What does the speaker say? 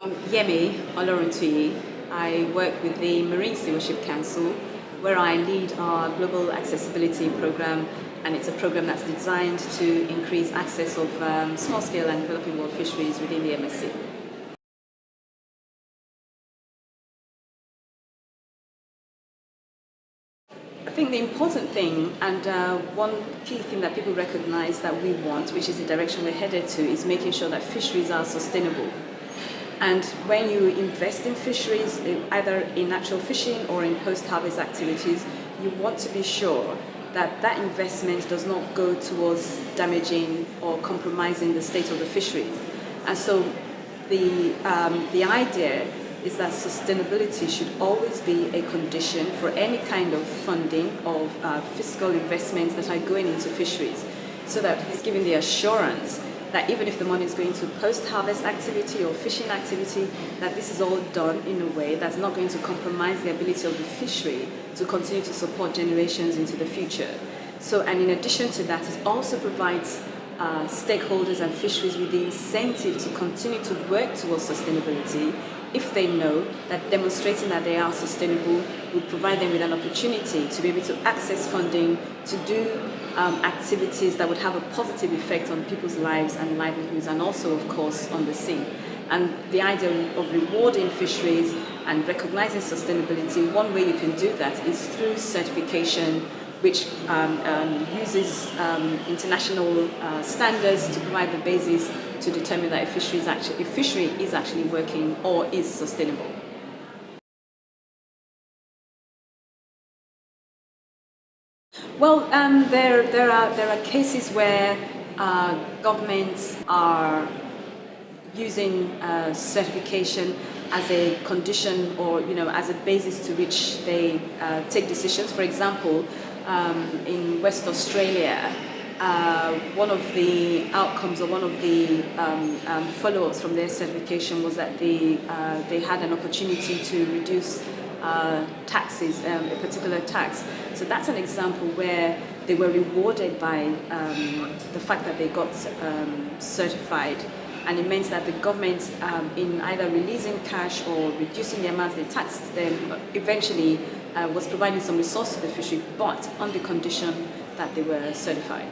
I'm Yemi Oloruntuyi. I work with the Marine Stewardship Council where I lead our global accessibility program and it's a program that's designed to increase access of um, small-scale and developing world fisheries within the MSC. I think the important thing and uh, one key thing that people recognize that we want, which is the direction we're headed to, is making sure that fisheries are sustainable. And when you invest in fisheries, either in natural fishing or in post-harvest activities, you want to be sure that that investment does not go towards damaging or compromising the state of the fisheries. And so the, um, the idea is that sustainability should always be a condition for any kind of funding of uh, fiscal investments that are going into fisheries so that it's giving the assurance that even if the money is going to post-harvest activity or fishing activity, that this is all done in a way that's not going to compromise the ability of the fishery to continue to support generations into the future. So, and in addition to that, it also provides uh, stakeholders and fisheries with the incentive to continue to work towards sustainability if they know that demonstrating that they are sustainable will provide them with an opportunity to be able to access funding, to do um, activities that would have a positive effect on people's lives and livelihoods and also of course on the sea. And the idea of rewarding fisheries and recognizing sustainability, one way you can do that is through certification which um, um, uses um, international uh, standards to provide the basis to determine that a fishery is actually, a fishery is actually working or is sustainable. Well, um, there, there, are, there are cases where uh, governments are using uh, certification as a condition or you know as a basis to which they uh, take decisions. For example, um, in West Australia, uh, one of the outcomes or one of the um, um, follow-ups from their certification was that they, uh, they had an opportunity to reduce uh, taxes, um, a particular tax. So that's an example where they were rewarded by um, the fact that they got um, certified and it means that the government um, in either releasing cash or reducing the amount they taxed them eventually uh, was providing some resource to the fishery but on the condition that they were certified.